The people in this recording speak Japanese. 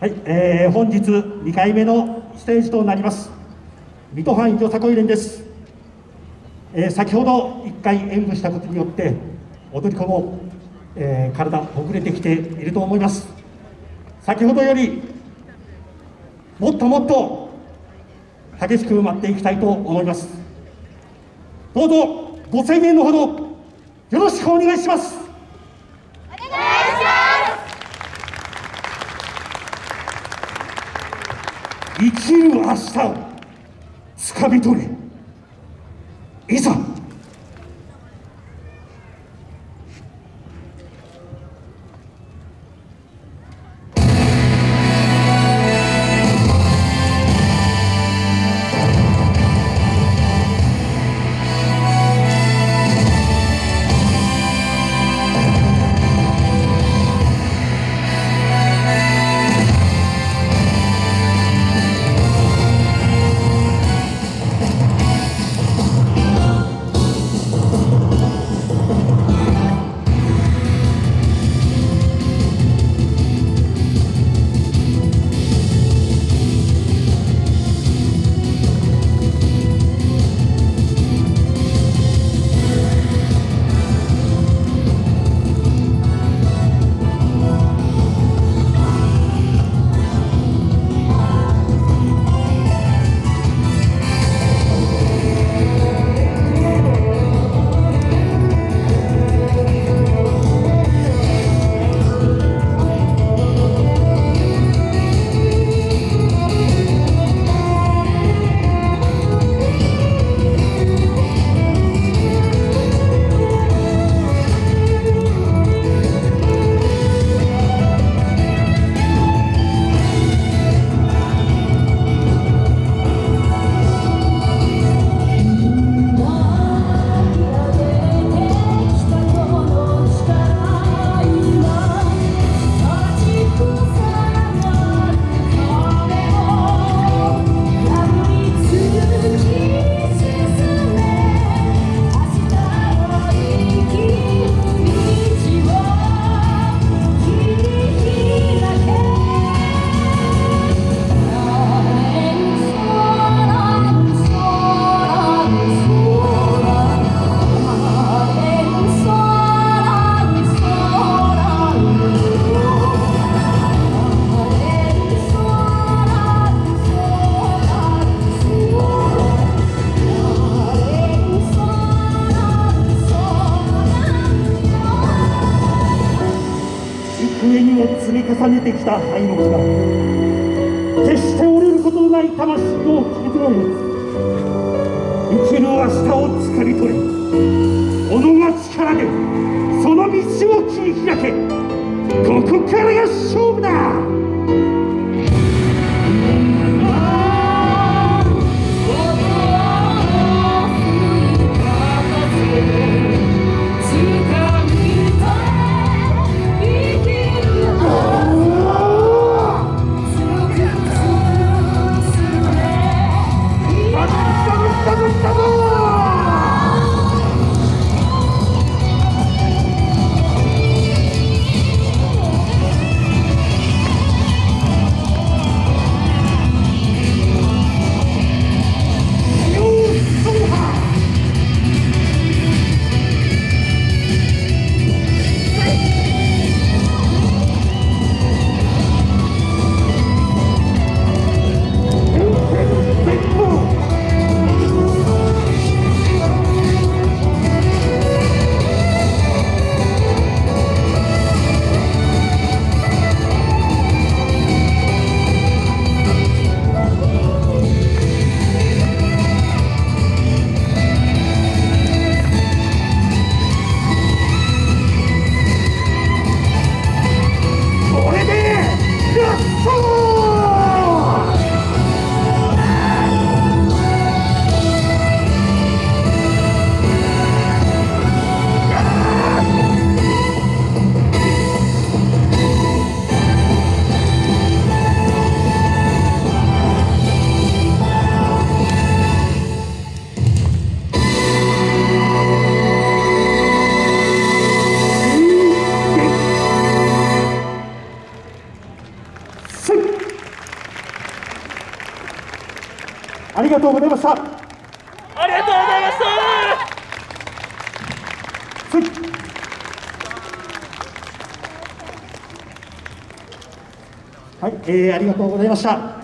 はい、えー、本日2回目のステージとなります。水戸藩よさこい連です、えー、先ほど1回演舞したことによって踊り子も、えー、体ほぐれてきていると思います。先ほどよりもっともっと激しく舞っていきたいと思います。どうぞご声援のほどよろしくお願いしますお願いします生きる明日をつかみ取れ。いざ上にも積み重ねてきた愛の木が決して折れることのない魂を傷つ生きる明日をつかみ取れ。己が力でその道を切り開け。ここからが勝負だ。ありがとうございました。ありがとうございました。はい、えー、ありがとうございました。